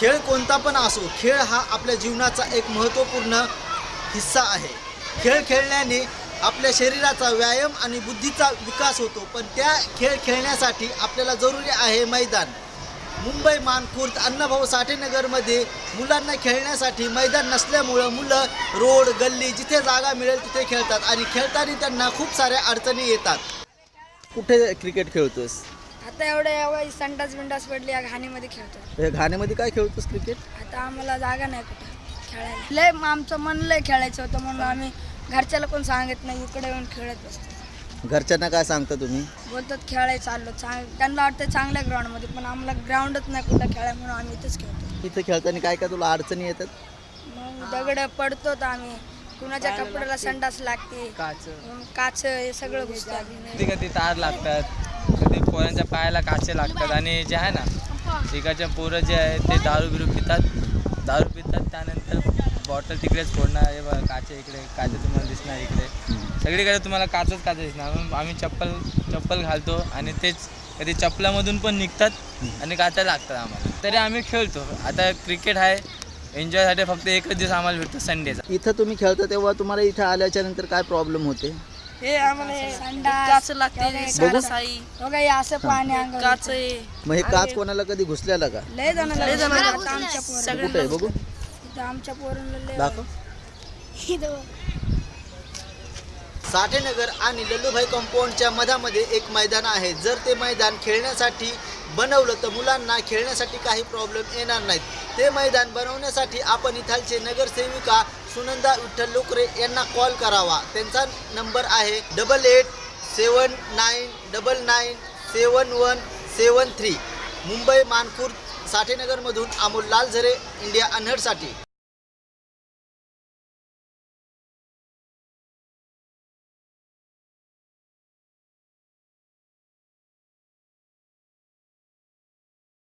खेळ कोणता पण असो खेळ हा आपल्या जीवनाचा एक महत्त्वपूर्ण हिस्सा आहे. खेळ खेळण्याने आपल्या शरीराचा व्यायाम आणि बुद्धीचा विकास होतो पण त्या खेळ खेळण्यासाठी आपल्याला जरुरी आहे मैदान. मुंबई मानखुर्द अण्णाभाऊ साठेनगरमध्ये मुलांना खेळण्यासाठी मैदान नसल्यामुळं मुलं रोड गल्ली जिथे जागा मिळेल तिथे खेळतात आणि खेळताना त्यांना खूप साऱ्या अडचणी येतात. कुठे क्रिकेट खेळतोस आता एवढं एवढं संडास बिंडास पडली या घाणीमध्ये खेळतो हे घाण्यामध्ये काय खेळतोस क्रिकेट आता आम्हाला जागा नाही कुठं खेळायला. लय मग आमचं मन लय खेळायचं होतं म्हणून आम्ही घरच्याला कोण सांगत नाही इकडे येऊन खेळत बसतो. घरच्यांना काय सांगता तुम्ही? बोलतात खेळायला चाललो. चांग त्यांना वाटतं चांगल्या ग्राउंडमध्ये पण आम्हाला ग्राउंडच नाही कुठं खेळाय म्हणून आम्ही इथंच खेळतो. इथं खेळताना काय काय तुला अडचणी येतात? मग दगड पडतो तर आम्ही. कुणाच्या कपड्याला संडास लागते. मग काच हे सगळं कधी कधी तार लागतात. पोरांच्या पायाला काचे लागतात आणि जे आहे ना तिकडच्या पोरं जे आहे ते दारू बिरू पितात. दारू पितात त्यानंतर बॉटल तिकडेच फोडणार. हे बघा काचे इकडे काचे तुम्हाला दिसणार इकडे. सगळीकडे तुम्हाला काचच काचे दिसणार. म्हणून आम्ही चप्पल चप्पल घालतो आणि तेच कधी चप्पलामधून पण निघतात आणि काचा लागतात आम्हाला. तरी आम्ही खेळतो. आता क्रिकेट आहे. एन्जॉयसाठी फक्त एकच दिवस आम्हाला भेटतो संडेचा इथं तुम्ही खेळता तेव्हा तुम्हाला इथं आल्याच्यानंतर काय प्रॉब्लेम होते? हे आम्हाला काच लागते बघू. साई. बघा हे असं पाणी अंगावर काच मग हे काच कोणाला कधी घुसलेला का? लय जणांना लय जणांना आता आमच्या पोरांना. कुठे आहे बघू? इथं आमच्या पोरांना लय दाखव. साठेनगर आणि लल्लूभाई कंपाऊंडच्या मधामध्ये एक मैदान आहे. जर ते मैदान खेळण्यासाठी बनवलं तर मुलांना खेळण्यासाठी काही प्रॉब्लेम येणार नाहीत. ते मैदान बनवण्यासाठी आपण इथालचे नगरसेविका सुनंदा विठ्ठल लोकरे यांना कॉल करावा. त्यांचा नंबर आहे double eight seven nine double nine seven one seven three Mumbai Manpur साठेनगरमधून Amol Lalzare India अनहडसाठी